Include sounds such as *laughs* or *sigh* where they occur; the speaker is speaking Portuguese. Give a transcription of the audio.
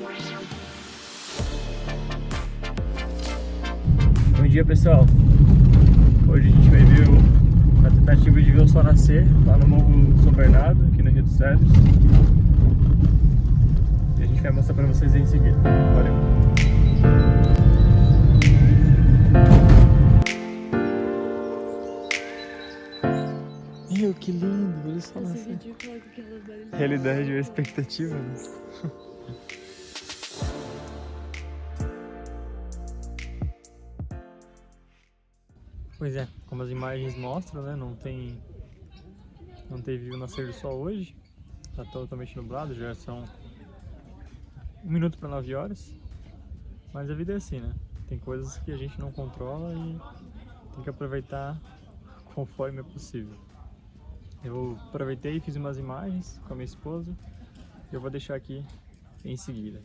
Bom dia pessoal, hoje a gente vai ver a tentativa de ver o sol nascer lá no Morro São Bernardo, aqui no Rio dos Cedros e a gente vai mostrar pra vocês aí em seguida, valeu! Meu, que lindo, olha só. Realidade ou expectativa, né? *laughs* Pois é, como as imagens mostram, né? Não tem. Não teve o nascer do sol hoje. Tá totalmente nublado, já são um minuto para 9 horas. Mas a vida é assim, né? Tem coisas que a gente não controla e tem que aproveitar conforme é possível. Eu aproveitei e fiz umas imagens com a minha esposa. Eu vou deixar aqui em seguida.